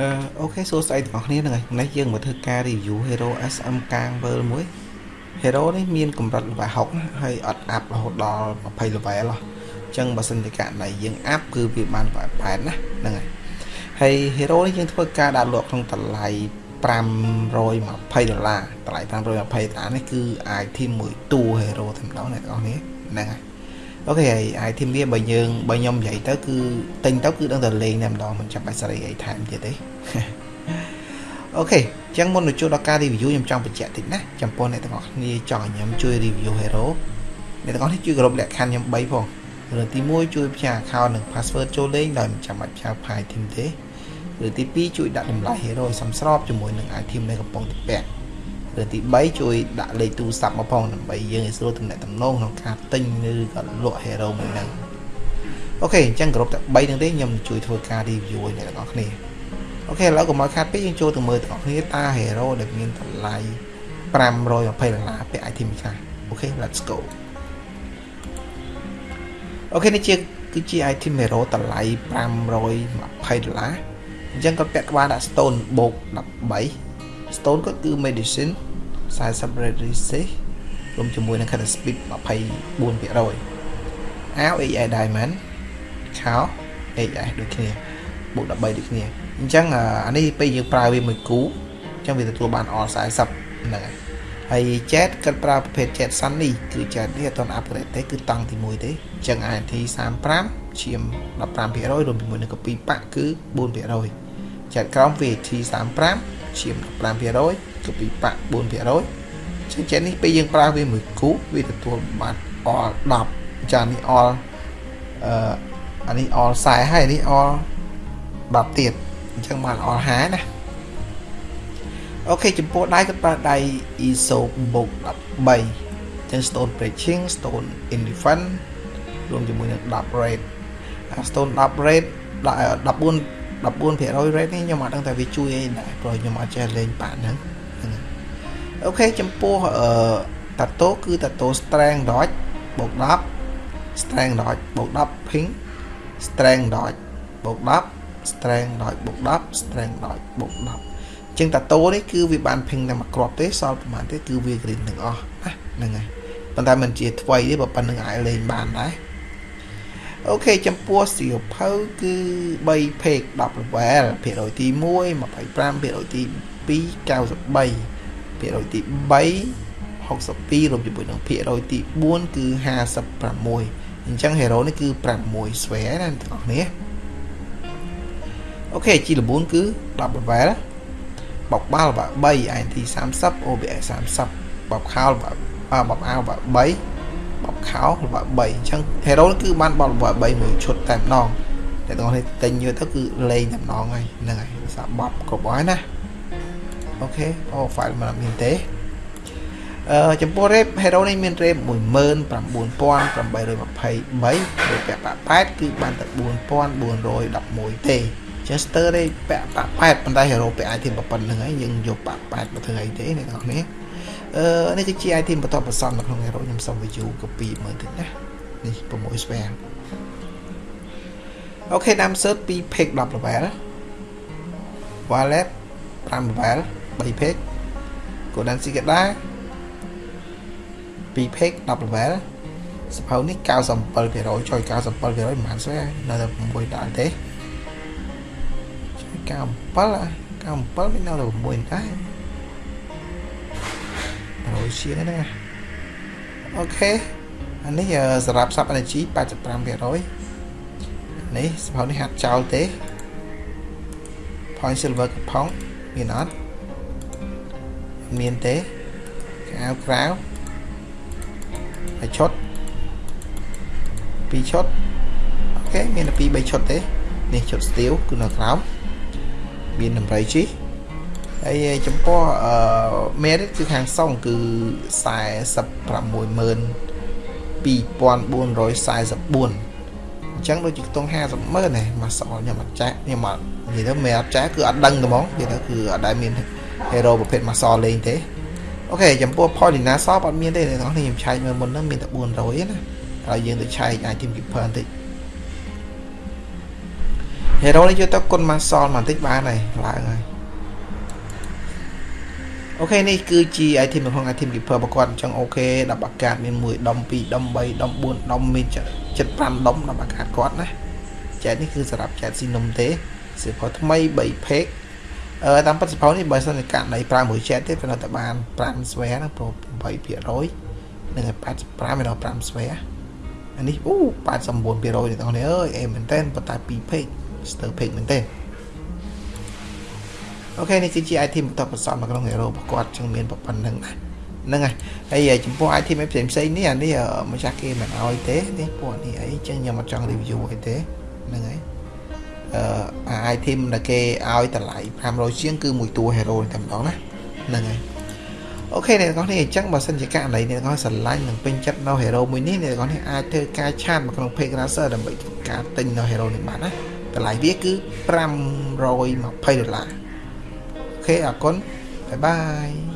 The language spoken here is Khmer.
អឺអូខេសួស្តីទាំងអស់គ្នាហ្នឹងហើយនេះយើងមកធ្វើការ review Hero SM កាង World មួយ Hero នេះមានកម្រិត level 60ណាហើយអត់អាប់រហូតដល់20 level ហ៎អញ្ចឹងបើសិនជាករណីយើងអាប់គឺវាបាន level 8ណាហ្នឹងហើយហើយ Hero នេះយើងធ្វើការដាក់លក់ក្នុងតម្លៃ520ដុល្លារតម្លៃ520ដុល្លារនេះគឺ item មួយតួ Hero តែម្ដងអ្នកទាំងអស់គ្នាហ្នឹងហើយ អូខេហើយ item វាបើយើងបើខ្ញុំនិយាយទៅគឺទិញទៅគឺដឹងតែលេងតែម្ដងមិនចាំបាច់សេរីអីថែមទៀតទេអូខេអញ្ចឹងមុននឹងចូលដល់ការ review ខ្ញុំចង់បញ្ជាក់តិចណាចំពោះអ្នកទាំងអស់គ្នាចង់ឲ្យខ្ញុំជួយ review hero អ្នកទាំងអស់គ្នាជួយគោរពលក្ខខណ្ឌខ្ញុំ3ផងរឿងទី1ជួយផ្ញើ account និង password ចូលលេងដោយមិនចាំបាច់ផ្ញើ file item ទេឬទី2ជួយដាក់តម្លៃ hero ឲ្យសមស្របជាមួយនឹង item ដែលកំពុងតែពាក់ ឬទី3ជួយដាក់លេខទូរស័ព្ទមកផងដើម្បីយើងឲ្យស្រួលទំនាក់ទំនងក្នុងការទិញឬក៏លក់ hero មួយហ្នឹង OK អញ្ចឹងគ្រប់តែ3ហ្នឹងទេខ្ញុំជួយធ្វើការ review ឲ្យអ្នកទាំងអស់គ្នា OK ឥឡូវកុំឲ្យខាត់ពេកយើងចូលទៅមើលទាំងអស់គ្នាតួ hero ដែលមានតម្លៃ520ដុល្លារពាក់ item ខ្លះអូខេ let's go អូខេនេះជាគឺជា item hero តម្លៃ520ដុល្លារអញ្ចឹងគាត់ពាក់ក្បាលដាក់ stone បូក13 stone គាត់គឺ medicine 40 red resist រួមជាមួយនឹង cut speed 24%អាវ AI diamond ខោ AI ដូចគ្នាបូក13ដូចគ្នាអញ្ចឹងអានេះពេលយើងប្រើវាមួយគូអញ្ចឹងវាទទួលបាន all 40ហ្នឹងហើយហើយ jet គាត់ប្រើប្រភេទ jet sun នេះគឺ jet នេះអត់ទាន់ upgrade ទេគឺតង់ទី1ទេអញ្ចឹង INT 35ឈាម15%រួមជាមួយនឹងកពីប៉ាក់គឺ4%ចាត់ក្រោម VAT 35 ឈាម15%កពីប៉ាក់4%ចឹងចេះនេះពេលយើងប្រើវាមួយគូវាទទួលបាន all 10ចានេះ all អឺអានេះ all 40ហើយនេះ all 10ទៀតអញ្ចឹងបាន all 50ណាអូខេចំពោះដៃគាត់ប្រើដៃ ISO បូក13ចឹង stone breaching stone in defense រួមជាមួយនឹង10 rate អា stone 10 rate 14 14%rate នេះខ្ញុំអត់ដឹងថាវាជួយអីដែរព្រោះខ្ញុំអត់ចេះលេងប៉ាហ្នឹងអូខេចំពោះអឺតាតូគឺតាតូ strength dodge បូក10 strength dodge បូក10 ping strength dodge បូក10 strength dodge បូក10 strength dodge បូក10ជាងតាតូនេះគឺវាបាន ping តែមួយគ្រាប់ទេសល់ប្រហែលទេគឺវា green ទាំងអស់ណាហ្នឹងហើយប៉ុន្តែមិនជាថ្មីទេបើប៉ុណ្្នឹងអាចលេងបានដែរ អូខេចំពោះសៀវភៅគឺ3 page 10 level ភាគរយទី1 25ភាគរយទី2 93ភាគរយទី3 62រួមជាមួយនឹងភាគរយទី4គឺ56អញ្ចឹង hero នេះគឺ6 square ណាទាំងអស់គ្នាអូខេជីល4គឺ10 level បបបាល់3 INT 30 OBS 30បបខោលបបអាវ3 បបខោល្បើ3អញ្ចឹង hero គឺបានបបល្បើ3មួយឈុតតែម្ដងតែទាំងនេះទិញយកទៅគឺលេងតែម្ដងហើយហ្នឹងហើយសាបបគ្រប់ហើយណាអូខេអូ file មិនមានទេអឺចំពោះ rate hero នេះមាន rate 19823ឬពាក់ប៉8គឺបានតែ4411ទេចេះ stir ទេពាក់ប៉8ប៉ុន្តែ hero ពាក់ item ប៉ុណ្្នឹងហើយយើងយកប៉8មកធ្វើអីទេអ្នកនរគ្នា អឺនេះគឺជា item បន្តបន្សំនៅក្នុង hero ខ្ញុំសុំ view copy មើលតិចណានេះ6 spare អូខេដាំ search 2 page 10 level wallet 5 level 3 page golden secret ដែរ2 page 10 level សភៅនេះ97%ចុយ97%ប្រហែលស្វែនៅតែ6ដល់ទេចុយ97 97មាននៅតែ6ដែរ100 ជាងហ្នឹងណាអូខេអានេះសម្រាប់ sub energy 85%នេះសភៅនេះហាត់ចោលទេ point silver កំផុងមានអត់មានទេអាវក្រៅហើយឈុត2ឈុតអូខេមានតែ2 3ឈុតទេនេះឈុត steel គឺនៅក្រោមមានតម្រៃជី ហើយចំពោះអឺ merit គឺខាងសុងគឺ462,2444អញ្ចឹងដូចជាខ្ទង់50ម៉ឺនណាមកសល់ខ្ញុំអត់ចាស់ខ្ញុំអត់និយាយទៅមិនអត់ចាស់គឺអត់ដឹងទេហ្មងនិយាយទៅគឺអត់ដែលមាន hero ប្រភេទមកសលេងទេអូខេចំពោះ Paulina សបអត់មានទេអ្នកនរខ្ញុំឆែកមើលមុនហ្នឹងមានតែ400ណាហើយយើងទៅឆែក item keeper បន្តិច hero នេះយកទៅគុណម៉ាសលបន្តិចបានហើយឡើងហើយ អូខេនេះគឺជា item នៅក្នុង item keeper របស់គាត់អញ្ចឹងអូខេ10អាកាសមាន1ដុំ2ដុំ3ដុំ4ដុំមាន75ដុំ10អាកាសគាត់ណាចែកនេះគឺសម្រាប់ចែកស៊ីនំទេសៀវភៅថ្មី3 page អឺតាមពិតសភៅនេះបើសិនជាករណីប្រើមួយចែកទេវានៅតែបាន5ស្វែណាព្រោះ8%និង85មានដល់5ស្វែអានេះអូ89%ទេបងប្អូនអើយអេមែនតើប៉ុន្តែ2 page ស្ទើរ page មែនតើ អូខេនេះគឺជា item បន្តបន្សំនៅក្នុង hero របស់គាត់ចឹងមានប៉ុណ្្នឹងណាហ្នឹងហើយហើយចំពោះ item ផ្សេងផ្សេងនេះអានេះម្ចាស់គេមិនអោយទេនេះពួកនេះអីចឹងខ្ញុំអត់ចង់ review អីទេហ្នឹងហើយអឺអា item ដែលគេឲ្យតម្លៃ500ជាងគឺមួយតួ hero តែម្ដងណាហ្នឹងហើយ OK អ្នកទាំងអស់នេះអញ្ចឹងបើសិនជាករណីអ្នកទាំងអស់ស្រឡាញ់និងពេញចិត្តនៅ hero មួយនេះអ្នកទាំងអស់នេះអាចធ្វើការឆាតមកក្នុង page Razer ដើម្បីធ្វើការទិញនៅ hero នេះបានណាតម្លៃវាគឺ520ដុល្លារ OK អរគុណ bye bye